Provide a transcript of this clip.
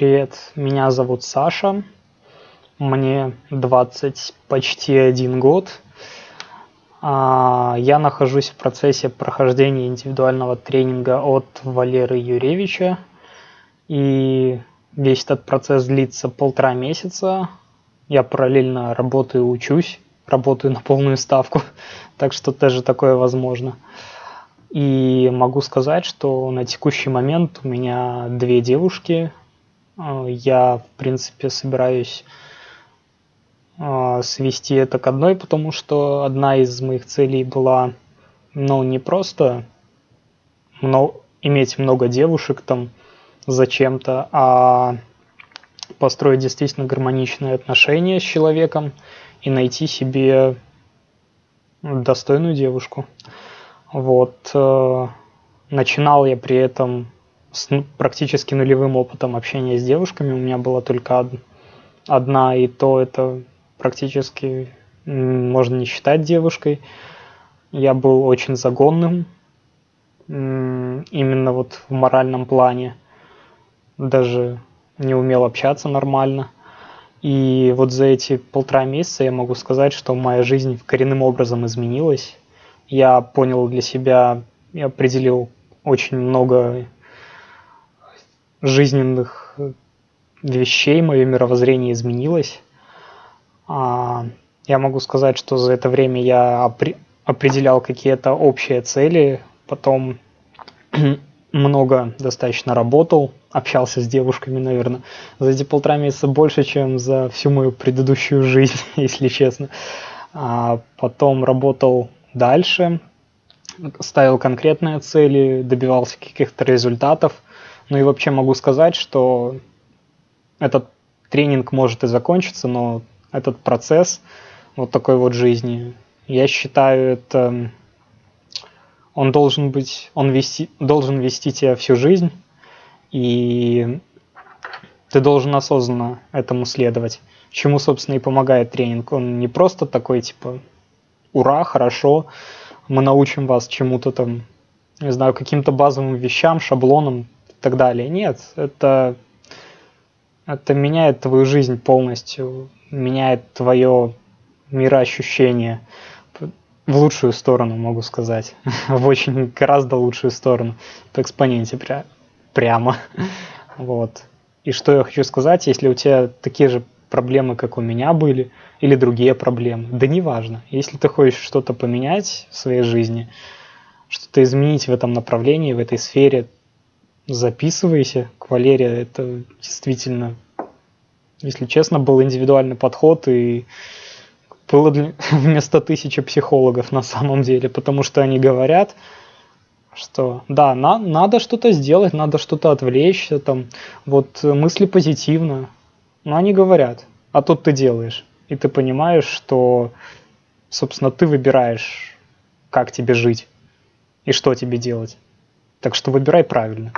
Привет, меня зовут Саша, мне 20 почти один год. А, я нахожусь в процессе прохождения индивидуального тренинга от Валеры Юревича. И весь этот процесс длится полтора месяца. Я параллельно работаю, учусь, работаю на полную ставку, так что тоже такое возможно. И могу сказать, что на текущий момент у меня две девушки, я, в принципе, собираюсь а, свести это к одной, потому что одна из моих целей была, ну, не просто иметь много девушек там зачем-то, а построить действительно гармоничные отношения с человеком и найти себе достойную девушку. Вот. Э, начинал я при этом с практически нулевым опытом общения с девушками. У меня была только одна, и то это практически можно не считать девушкой. Я был очень загонным, именно вот в моральном плане. Даже не умел общаться нормально. И вот за эти полтора месяца я могу сказать, что моя жизнь коренным образом изменилась. Я понял для себя, я определил очень много жизненных э, вещей, мое мировоззрение изменилось. А, я могу сказать, что за это время я определял какие-то общие цели, потом много достаточно работал, общался с девушками, наверное, за эти полтора месяца больше, чем за всю мою предыдущую жизнь, если честно. А потом работал дальше, ставил конкретные цели, добивался каких-то результатов – ну и вообще могу сказать, что этот тренинг может и закончиться, но этот процесс вот такой вот жизни, я считаю, это он должен быть, он вести, должен вести тебя всю жизнь, и ты должен осознанно этому следовать. Чему, собственно, и помогает тренинг. Он не просто такой, типа, ура, хорошо, мы научим вас чему-то там, не знаю, каким-то базовым вещам, шаблонам, так далее. Нет, это, это меняет твою жизнь полностью, меняет твое мироощущение в лучшую сторону, могу сказать. в очень гораздо лучшую сторону. По экспоненте пря прямо. вот. И что я хочу сказать, если у тебя такие же проблемы, как у меня были, или другие проблемы, да неважно. Если ты хочешь что-то поменять в своей жизни, что-то изменить в этом направлении, в этой сфере, записывайся к Валерии. Это действительно, если честно, был индивидуальный подход и было для... вместо тысячи психологов на самом деле, потому что они говорят, что да, на, надо что-то сделать, надо что-то отвлечься, там, вот мысли позитивно, но они говорят, а тут ты делаешь, и ты понимаешь, что, собственно, ты выбираешь, как тебе жить и что тебе делать. Так что выбирай правильно.